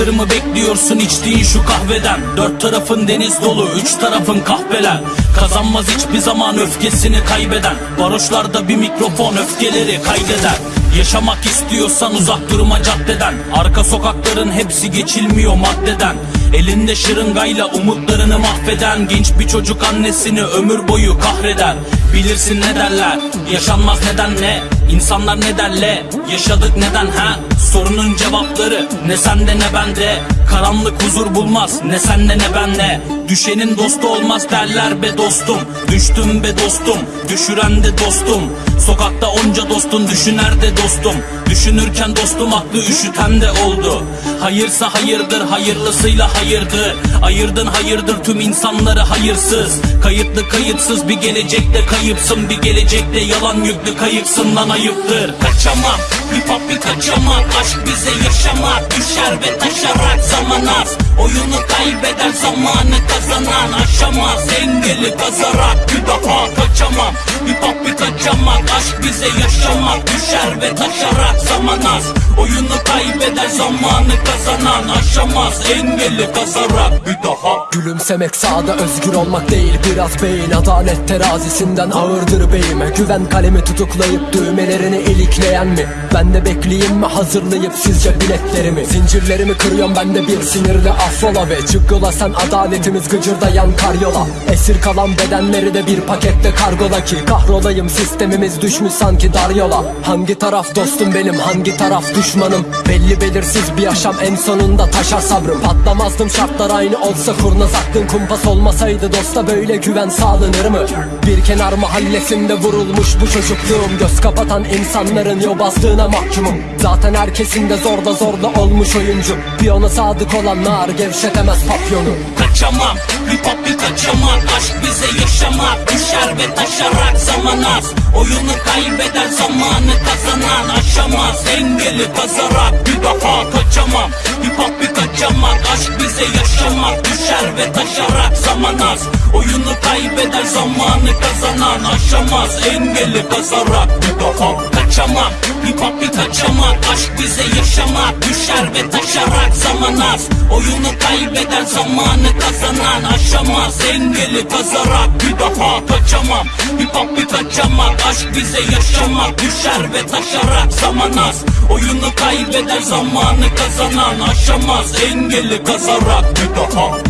Hatırımı bekliyorsun içtiğin şu kahveden. Dört tarafın deniz dolu, üç tarafın kahveler Kazanmaz hiçbir zaman öfkesini kaybeden. Varoşlarda bir mikrofon öfkeleri kaydeder Yaşamak istiyorsan uzak durma caddeden. Arka sokakların hepsi geçilmiyor maddeden Elinde şırıngayla umutlarını mahveden Genç bir çocuk annesini ömür boyu kahreder Bilirsin ne derler Yaşanmaz neden ne İnsanlar ne derle Yaşadık neden ha? Sorunun cevapları ne sende ne bende. Karanlık huzur bulmaz ne sende ne bende. Düşenin dostu olmaz derler be dostum. Düştüm be dostum düşüren de dostum. Sokakta onca dostun düşüner de dostum. Düşünürken dostum aklı üşüten de oldu. Hayırsa hayırdır hayırlısıyla hayırdır. Ayırdın hayırdır tüm insanları hayırsız. Kayıtlı kayıtsız bir gelecekte kayıpsın Bir gelecekte yalan yüklü kayıksın lan ayıptır Kaçamam. Hip hop bir kaçamam Aşk bize yaşamak. Düşer ve taşarak zaman az Oyunu kaybeder zamanı kazanan aşamaz. Engeli kazarak bir daha kaçamam. Hip hop bir kaçamak aşk bize yaşamak. Düşer ve taşarak zaman az. Oyunu kaybeder zamanı kazanan aşamaz. Engeli kazarak bir daha Gülümsemek sağda özgür olmak değil. Biraz beyin adalet terazisinden ağırdır beyime. Güven kalemi tutuklayıp düğmelerini ilikleyen mi? Ben de bekleyeyim mi? Hazırlayıp sizce biletlerimi? Zincirlerimi kırıyorum ben de bir sinirle affola Ve çıkyola sen adaletimiz gıcırdayan karyola. Esir kalan bedenleri de bir pakette kargola ki. Kahrolayım sistemimiz düşmüş sanki dar yola Hangi taraf dostum benim hangi taraf düşmanım? Belli belirsiz bir yaşam en sonunda taşar sabrım. Patlamazdım şartlar aynı olsa kurnaz aklın kumpas olmasaydı Dosta böyle güven sağlanır mı? Bir kenar mahallesinde vurulmuş bu çocukluğum. Göz kapatan insanların yobazlığına mahkumum. Zaten herkesin de zorda zorda olmuş oyuncu Piyona sadık olanlar gevşetemez papyonu. Kaçamam hip hop bir kaçamak. Aşk bize yaşamak düşer ve taşarak zaman az Oyunu kaybeder zamanı kazanan aşamaz. Engeli kazarak bir daha kaçamam. Hip hop bir kaçamak Aşk bize yaşamak. Düşer ve taşarak zaman az Oyunu kaybeder zamanı kazanan aşamaz. Engeli kazarak bir daha kaçamam. Hip hop bir kaçamak Aşk bize yaşamak düşer ve taşarak zaman az. Oyunu kaybeder zamanı kazanan aşamaz. Engeli kazarak bir daha kaçamam. Hip hop bir kaçamak Aşk bize yaşamak düşer ve taşarak zaman az. Oyunu kaybeder zamanı kazanan aşamaz. Engeli kazarak bir daha